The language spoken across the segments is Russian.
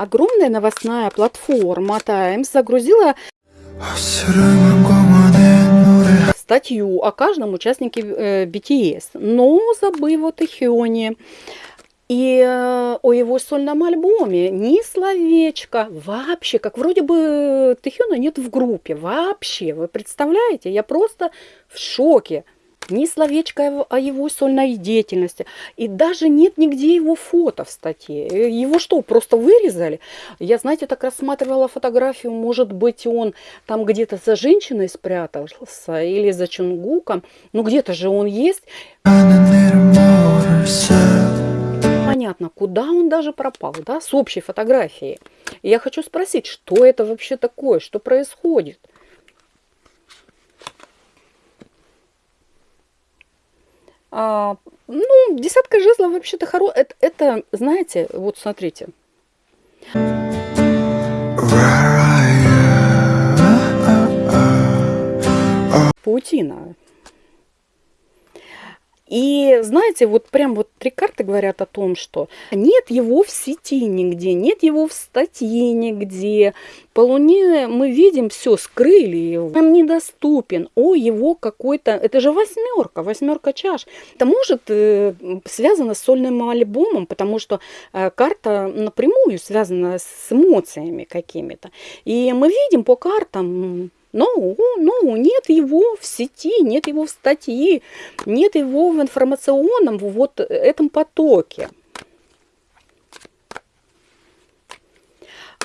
Огромная новостная платформа Times загрузила статью о каждом участнике э, BTS, но забыв о Тэхёне и э, о его сольном альбоме ни словечко вообще, как вроде бы Тэхёна нет в группе, вообще, вы представляете, я просто в шоке ни словечко о его сольной деятельности. И даже нет нигде его фото в статье. Его что, просто вырезали? Я, знаете, так рассматривала фотографию, может быть, он там где-то за женщиной спрятался или за Чунгуком. Ну, где-то же он есть. Понятно, куда он даже пропал, да, с общей фотографией. Я хочу спросить, что это вообще такое, что происходит? А, ну, десятка жезлов вообще-то хорошо. Это, это, знаете, вот смотрите. Паутина. И знаете, вот прям вот три карты говорят о том, что нет его в сети нигде, нет его в статье нигде. По Луне мы видим все, скрыли его, прям недоступен. О, его какой-то, это же восьмерка, восьмерка чаш. Это может э, связано с сольным альбомом, потому что э, карта напрямую связана с эмоциями какими-то. И мы видим по картам но, но нет его в сети, нет его в статье, нет его в информационном вот этом потоке.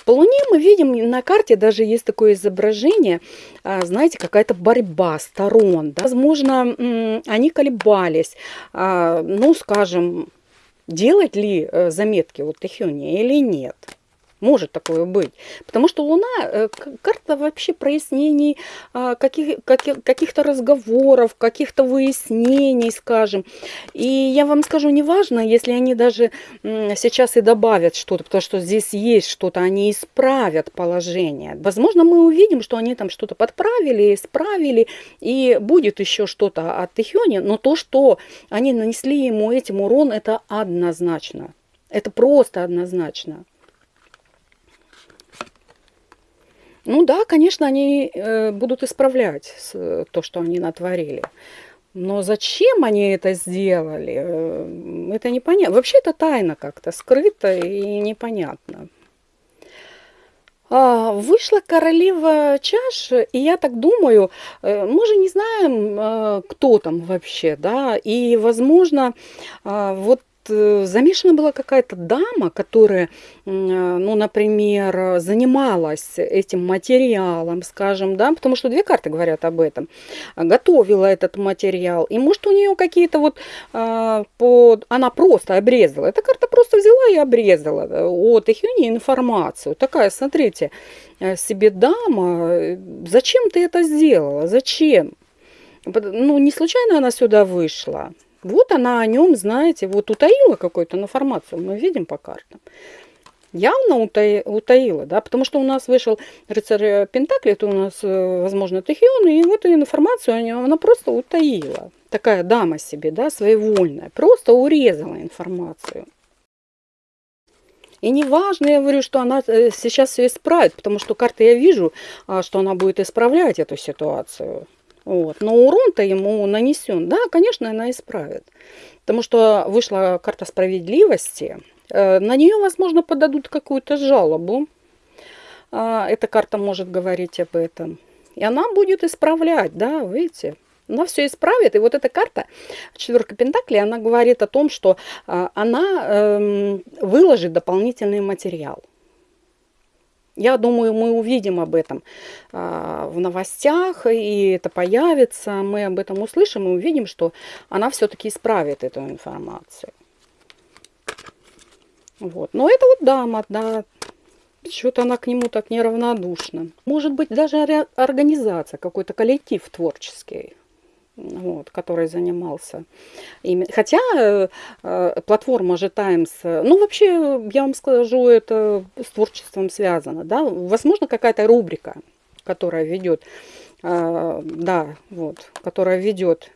По Луне мы видим, на карте даже есть такое изображение, а, знаете, какая-то борьба сторон. Да? Возможно, они колебались, а, ну, скажем, делать ли э, заметки вот Тэхёне или нет. Может такое быть. Потому что Луна э, карта вообще прояснений а, каких, каких, каких-то разговоров, каких-то выяснений, скажем. И я вам скажу, неважно, если они даже сейчас и добавят что-то, потому что здесь есть что-то, они исправят положение. Возможно, мы увидим, что они там что-то подправили, исправили, и будет еще что-то от Тихёни, но то, что они нанесли ему этим урон, это однозначно. Это просто однозначно. Ну да, конечно, они э, будут исправлять то, что они натворили. Но зачем они это сделали, э, это непонятно. Вообще это тайна как-то, скрыто и непонятно. А, вышла королева чаш, и я так думаю, э, мы же не знаем, кто там вообще, да, и, возможно, вот замешана была какая-то дама, которая, э, ну, например, занималась этим материалом, скажем, да, потому что две карты говорят об этом, готовила этот материал, и может у нее какие-то вот, а, по... она просто обрезала, эта карта просто взяла и обрезала от Ихюни информацию, такая, смотрите, э, себе дама, зачем ты это сделала, зачем? Ну, не случайно она сюда вышла. Вот она о нем, знаете, вот утаила какую-то информацию, мы видим по картам. Явно утаила, да, потому что у нас вышел рыцарь Пентакли, это у нас, э, возможно, Тахион, и вот информацию о нем она просто утаила. Такая дама себе, да, своевольная, просто урезала информацию. И не важно, я говорю, что она э, сейчас все исправит, потому что карты я вижу, а, что она будет исправлять эту ситуацию. Вот. Но урон-то ему нанесен. Да, конечно, она исправит. Потому что вышла карта справедливости. Э, на нее, возможно, подадут какую-то жалобу. А, эта карта может говорить об этом. И она будет исправлять, да, видите. Она все исправит. И вот эта карта, четверка Пентаклей, она говорит о том, что а, она эм, выложит дополнительный материал. Я думаю, мы увидим об этом а, в новостях, и это появится. Мы об этом услышим и увидим, что она все-таки исправит эту информацию. Вот. Но это вот дама, да, что-то она к нему так неравнодушна. Может быть, даже организация, какой-то коллектив творческий вот, который занимался. Хотя э, э, платформа же Times, э, ну вообще, я вам скажу, это с творчеством связано, да, возможно, какая-то рубрика, которая ведет, э, да, вот, которая ведет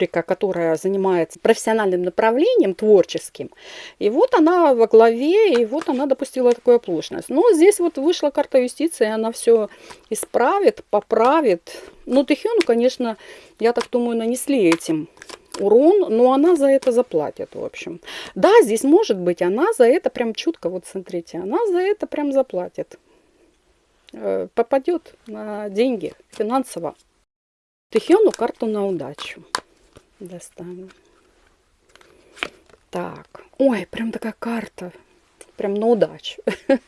рубрика, которая занимается профессиональным направлением, творческим. И вот она во главе, и вот она допустила такую оплошность. Но здесь вот вышла карта юстиции, она все исправит, поправит. Ну, Тэхёну, конечно, я так думаю, нанесли этим урон, но она за это заплатит, в общем. Да, здесь может быть, она за это прям чутко, вот смотрите, она за это прям заплатит. Э, попадет на деньги финансово. Тэхёну карту на удачу. Достанем. Так. Ой, прям такая карта. Прям на удачу.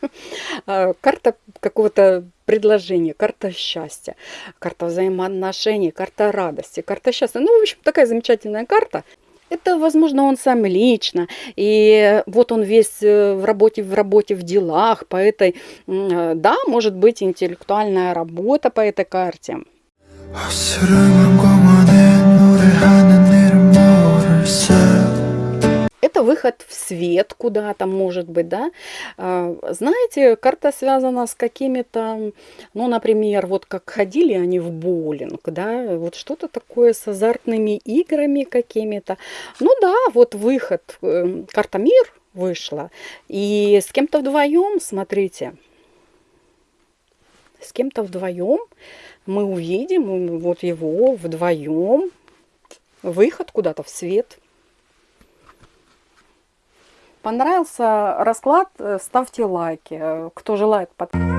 А, карта какого-то предложения, карта счастья, карта взаимоотношений, карта радости, карта счастья. Ну, в общем, такая замечательная карта. Это, возможно, он сам лично. И вот он весь э, в работе, в работе, в делах по этой... Э, да, может быть, интеллектуальная работа по этой карте. Это выход в свет куда-то, может быть, да. А, знаете, карта связана с какими-то, ну, например, вот как ходили они в боулинг, да, вот что-то такое с азартными играми какими-то. Ну да, вот выход, эм, карта мир вышла, и с кем-то вдвоем, смотрите, с кем-то вдвоем мы увидим вот его вдвоем, выход куда-то в свет. Понравился расклад, ставьте лайки. Кто желает подписываться.